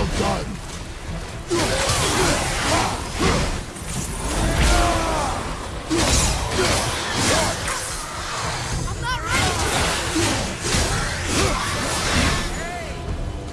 Well done.